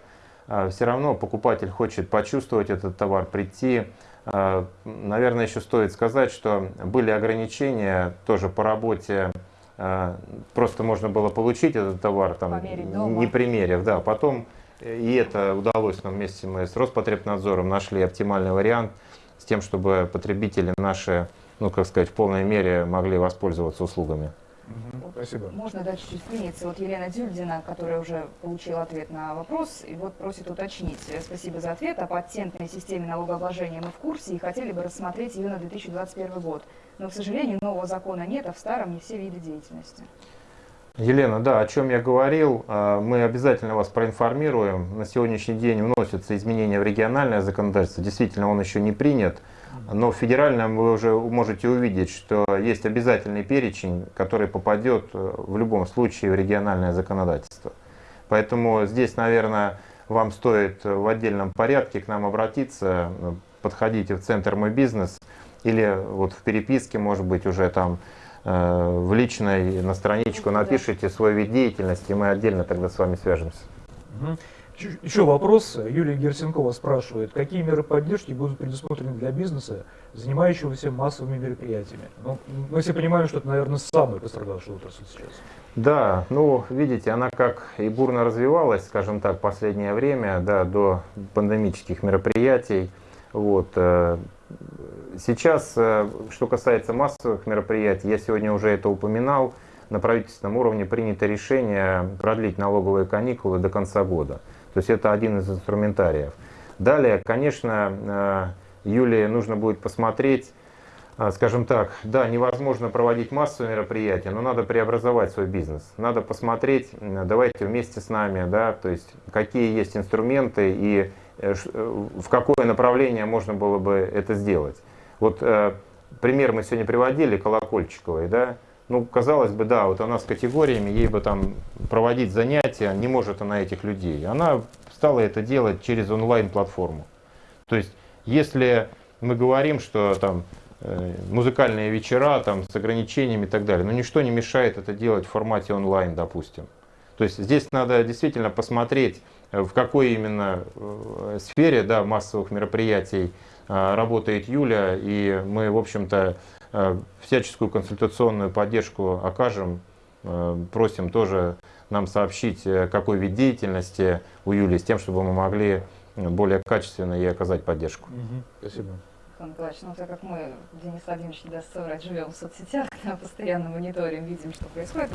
все равно покупатель хочет почувствовать этот товар, прийти. Наверное, еще стоит сказать, что были ограничения тоже по работе просто можно было получить этот товар, там, не примерив. Да. Потом э, и это удалось нам вместе мы с Роспотребнадзором нашли оптимальный вариант с тем, чтобы потребители наши, ну как сказать, в полной мере могли воспользоваться услугами. Угу, спасибо. Можно дать чуть-чуть вклиниться. Вот Елена Дюльдина, которая уже получила ответ на вопрос, и вот просит уточнить. Спасибо за ответ. О патентной системе налогообложения мы в курсе и хотели бы рассмотреть ее на 2021 год. Но, к сожалению, нового закона нет, а в старом не все виды деятельности. Елена, да, о чем я говорил, а, мы обязательно вас проинформируем. На сегодняшний день вносятся изменения в региональное законодательство. Действительно, он еще не принят. Но в федеральном вы уже можете увидеть, что есть обязательный перечень, который попадет э, в любом случае в региональное законодательство. Поэтому здесь, наверное, вам стоит в отдельном порядке к нам обратиться, подходите в центр «Мой бизнес» или вот в переписке, может быть, уже там э, в личной на страничку напишите свой вид деятельности, и мы отдельно тогда с вами свяжемся. Еще вопрос. Юлия Герсенкова спрашивает, какие меры поддержки будут предусмотрены для бизнеса, занимающегося массовыми мероприятиями? Ну, мы все понимаем, что это, наверное, самая пострадавшая отрасль сейчас. Да, ну, видите, она как и бурно развивалась, скажем так, в последнее время, да, до пандемических мероприятий. Вот. Э, сейчас, э, что касается массовых мероприятий, я сегодня уже это упоминал, на правительственном уровне принято решение продлить налоговые каникулы до конца года. То есть это один из инструментариев. Далее, конечно, э, Юлии нужно будет посмотреть, скажем так, да, невозможно проводить массовые мероприятия, но надо преобразовать свой бизнес. Надо посмотреть, давайте вместе с нами, да, то есть какие есть инструменты и в какое направление можно было бы это сделать. Вот пример мы сегодня приводили, Колокольчиковой, да, ну, казалось бы, да, вот она с категориями, ей бы там проводить занятия, не может она этих людей. Она стала это делать через онлайн-платформу. То есть, если мы говорим, что там э, музыкальные вечера там, с ограничениями и так далее, но ничто не мешает это делать в формате онлайн, допустим. То есть здесь надо действительно посмотреть, э, в какой именно э, сфере да, массовых мероприятий работает Юля, и мы, в общем-то, Э, всяческую консультационную поддержку окажем. Э, просим тоже нам сообщить, э, какой вид деятельности у Юлии, с тем, чтобы мы могли более качественно ей оказать поддержку. Спасибо. Николай Николаевич, ну так как мы, Денис Владимирович, не даст соврать, живем в соцсетях, постоянно мониторим, видим, что происходит,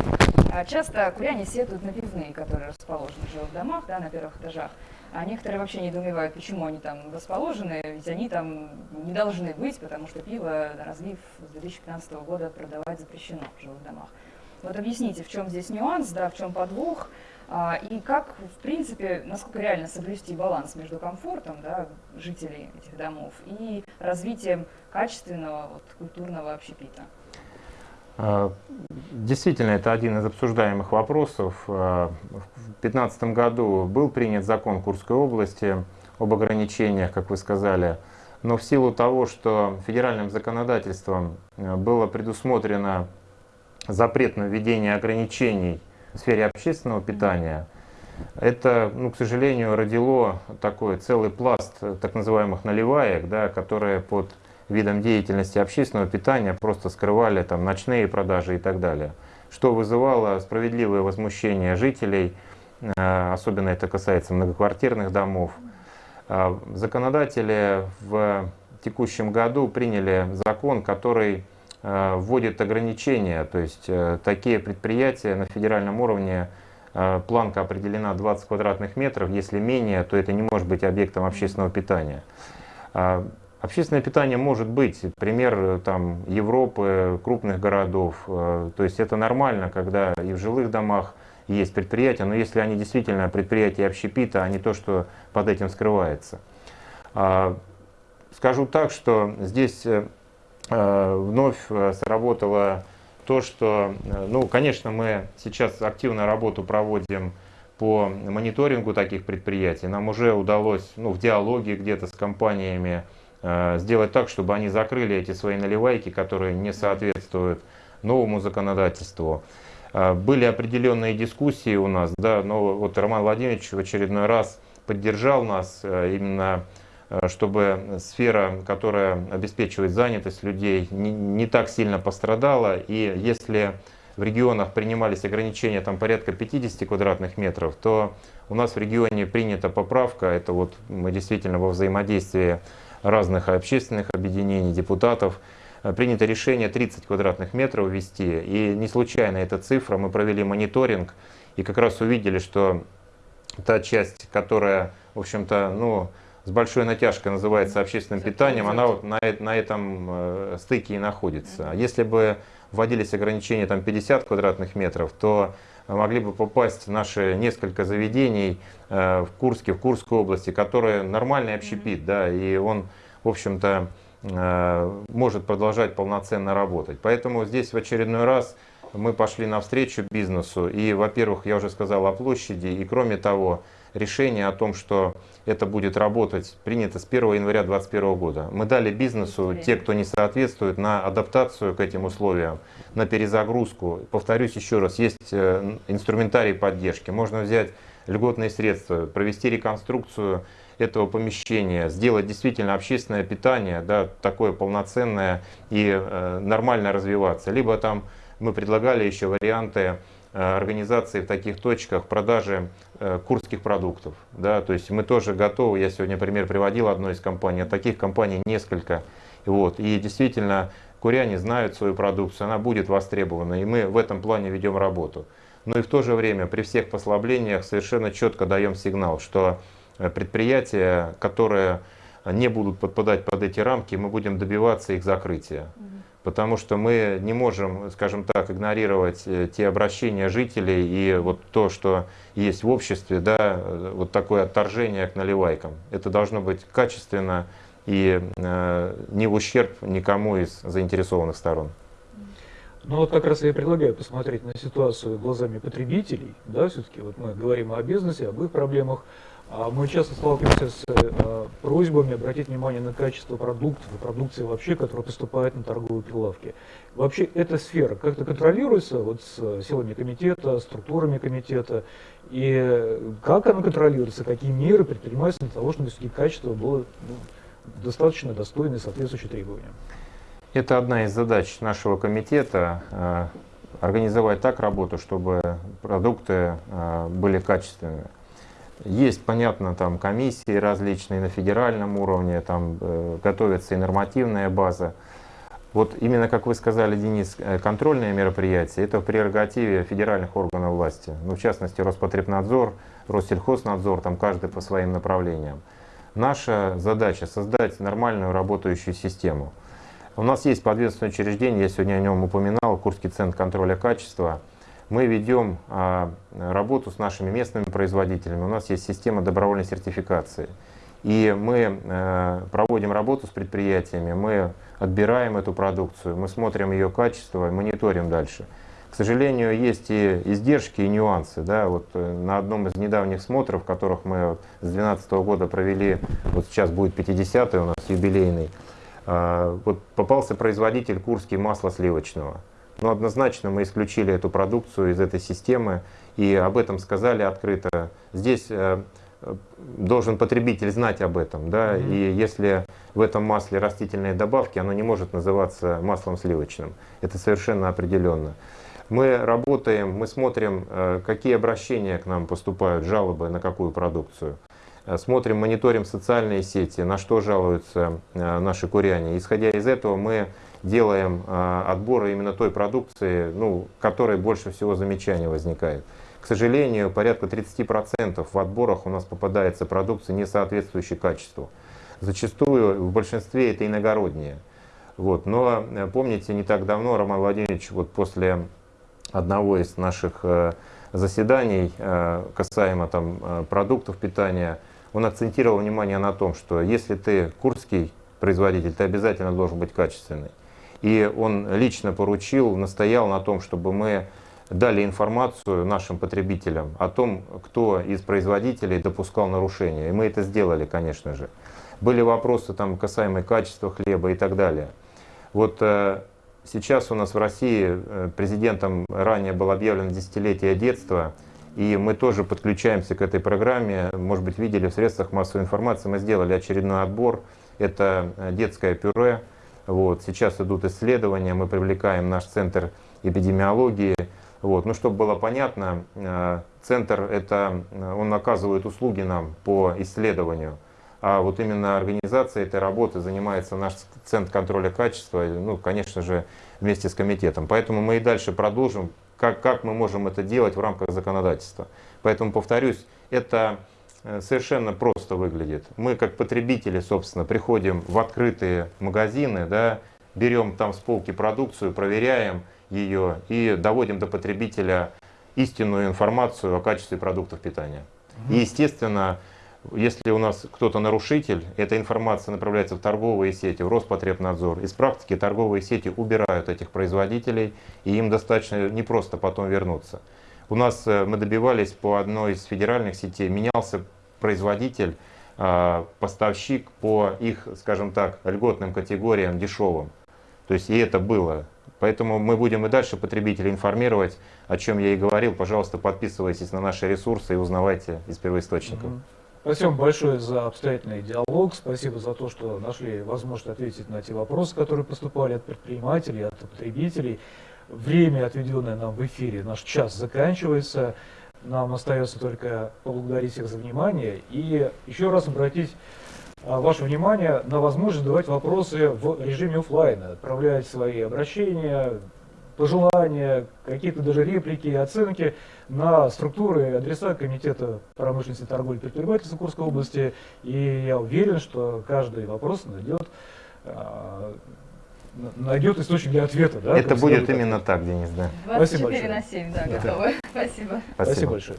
а часто куряне сетуют на пивные, которые расположены в жилых домах, да, на первых этажах. А некоторые вообще недоумевают, почему они там расположены, ведь они там не должны быть, потому что пиво, разлив с 2015 года продавать запрещено в жилых домах. Вот объясните, в чем здесь нюанс, да, в чем подвох, и как, в принципе, насколько реально соблюсти баланс между комфортом да, жителей этих домов и развитием качественного вот, культурного общепита. А, действительно, это один из обсуждаемых вопросов. А, в 2015 году был принят закон Курской области об ограничениях, как вы сказали. Но в силу того, что федеральным законодательством э, было предусмотрено запрет на введение ограничений в сфере общественного питания, это, ну, к сожалению, родило такой целый пласт так называемых наливаек, да, которые под видом деятельности общественного питания просто скрывали там ночные продажи и так далее, что вызывало справедливое возмущение жителей, э, особенно это касается многоквартирных домов. А, законодатели в текущем году приняли закон, который э, вводит ограничения, то есть э, такие предприятия на федеральном уровне планка определена 20 квадратных метров, если менее, то это не может быть объектом общественного питания. А, Общественное питание может быть, пример э, там, Европы, крупных городов. Э, то есть это нормально, когда и в жилых домах есть предприятия, но если они действительно предприятия общепита, а не то, что под этим скрывается. А, скажу так, что здесь э, вновь сработало то, что, ну, конечно, мы сейчас активную работу проводим по мониторингу таких предприятий. Нам уже удалось ну, в диалоге где-то с компаниями Э, сделать так, чтобы они закрыли эти свои наливайки, которые не соответствуют новому законодательству. Э, были определенные дискуссии у нас, да, но вот Роман Владимирович в очередной раз поддержал нас э, именно чтобы сфера, которая обеспечивает занятость людей, не, не так сильно пострадала. И если в регионах принимались ограничения там порядка 50 квадратных метров, то у нас в регионе принята поправка, это вот мы действительно во взаимодействии разных общественных объединений, депутатов, э, принято решение 30 квадратных метров ввести. И не случайно эта цифра, мы провели мониторинг и как раз увидели, что та часть, которая, в общем-то, ну, с большой натяжкой называется общественным питанием, она вот на, на этом э, стыке и находится. Если бы вводились ограничения там 50 квадратных метров, то могли бы попасть наши несколько заведений э, в Курске, в Курской области, которые нормальный общепит, да, и он, в общем-то, э, может продолжать полноценно работать. Поэтому здесь в очередной раз мы пошли навстречу бизнесу. И, во-первых, я уже сказал о площади, и кроме того, решение о том, что это будет работать, принято с 1 января 2021 года. Мы дали бизнесу, те, кто не соответствует, на адаптацию к этим условиям, на перезагрузку. Повторюсь еще раз, есть э, инструментарий поддержки. Можно взять льготные средства, провести реконструкцию этого помещения, сделать действительно общественное питание, да, такое полноценное и э, нормально развиваться. Либо там мы предлагали еще варианты организации в таких точках продажи э, курских продуктов. Да, то есть мы тоже готовы, я сегодня пример приводил одной из компаний, а таких компаний несколько. Вот, и действительно, куряне знают свою продукцию, она будет востребована, и мы в этом плане ведем работу. Но и в то же время при всех послаблениях совершенно четко даем сигнал, что э, предприятия, которые не будут подпадать под эти рамки, мы будем добиваться их закрытия потому что мы не можем, скажем так, игнорировать э, те обращения жителей и вот то, что есть в обществе, да, э, вот такое отторжение к наливайкам. Это должно быть качественно и э, не в ущерб никому из заинтересованных сторон. Ну вот как раз я предлагаю посмотреть на ситуацию глазами потребителей, да, все-таки вот мы говорим о бизнесе, об их проблемах, мы часто сталкиваемся с э, просьбами обратить внимание на качество продуктов и продукции вообще, которая поступает на торговые прилавки. Вообще эта сфера как-то контролируется вот с силами комитета, структурами комитета, и как она контролируется, какие меры предпринимаются для того, чтобы все-таки качество было ну, достаточно достойное, соответствующее требованиям? Это одна из задач нашего комитета э, организовать так работу, чтобы продукты э, были качественными. Есть, понятно, там комиссии различные на федеральном уровне, там э, готовится и нормативная база. Вот именно, как вы сказали, Денис, э, контрольные мероприятия – это в прерогативе федеральных органов власти. Ну, в частности, Роспотребнадзор, Россельхознадзор, там каждый по своим направлениям. Наша задача – создать нормальную работающую систему. У нас есть подведомственное учреждение, я сегодня о нем упоминал, Курский центр контроля качества – мы ведем а, работу с нашими местными производителями. У нас есть система добровольной сертификации. И мы э, проводим работу с предприятиями, мы отбираем эту продукцию, мы смотрим ее качество, мониторим дальше. К сожалению, есть и издержки, и нюансы. Да? Вот э, на одном из недавних смотров, которых мы с 2012 года провели, вот сейчас будет 50-й у нас юбилейный, а, вот попался производитель Курский масла сливочного. Но однозначно мы исключили эту продукцию из этой системы и об этом сказали открыто. Здесь э, должен потребитель знать об этом. Да? Mm -hmm. И если в этом масле растительные добавки, оно не может называться маслом сливочным. Это совершенно определенно. Мы работаем, мы смотрим, э, какие обращения к нам поступают, жалобы на какую продукцию. Э, смотрим, мониторим социальные сети, на что жалуются э, наши куряне. Исходя из этого мы делаем отборы именно той продукции, ну, которой больше всего замечаний возникает. К сожалению, порядка 30% в отборах у нас попадается продукция, не соответствующая качеству. Зачастую в большинстве это иногородние. Вот. Но помните, не так давно Роман Владимирович вот после одного из наших э, заседаний э, касаемо там, э, продуктов питания, он акцентировал внимание на том, что если ты курский производитель, ты обязательно должен быть качественный. И он лично поручил, настоял на том, чтобы мы дали информацию нашим потребителям о том, кто из производителей допускал нарушения. И мы это сделали, конечно же. Были вопросы там, касаемые качества хлеба и так далее. Вот Сейчас у нас в России э, президентом ранее был объявлен десятилетие детства, и мы тоже подключаемся к этой программе. Может быть, видели в средствах массовой информации, мы сделали очередной отбор. Это э, детское пюре. Вот. Сейчас идут исследования, мы привлекаем наш центр эпидемиологии. Вот. Ну, чтобы было понятно, э, центр это, он оказывает услуги нам по исследованию а вот именно организацией этой работы занимается наш Центр контроля качества, ну, конечно же, вместе с комитетом. Поэтому мы и дальше продолжим, как, как мы можем это делать в рамках законодательства. Поэтому, повторюсь, это э, совершенно просто выглядит. Мы, как потребители, собственно, приходим в открытые магазины, да, берем там с полки продукцию, проверяем ее и доводим до потребителя истинную информацию о качестве продуктов питания. И, естественно, если у нас кто-то нарушитель, эта информация направляется в торговые сети, в Роспотребнадзор. Из практики торговые сети убирают этих производителей, и им достаточно непросто потом вернуться. У нас э, мы добивались по одной из федеральных сетей, менялся производитель, а, поставщик по их, скажем так, льготным категориям дешевым. То есть и это было. Поэтому мы будем и дальше потребителей информировать, о чем я и говорил. Пожалуйста, подписывайтесь на наши ресурсы и узнавайте из первоисточников. Спасибо большое за обстоятельный диалог. Спасибо за то, что нашли возможность ответить на те вопросы, которые поступали от предпринимателей, от потребителей. Время, отведенное нам в эфире, наш час заканчивается. Нам остается только поблагодарить всех за внимание и еще раз обратить а, ваше внимание на возможность задавать вопросы в режиме офлайна, отправлять свои обращения, пожелания, какие-то даже реплики и оценки на структуры адреса Комитета промышленности, торговли и предпринимательства Курской области. И я уверен, что каждый вопрос найдет, а, найдет источник для ответа. Да, Это будет именно так, Денис, да. 24 Спасибо на 7, да, готовы. Спасибо. Спасибо большое.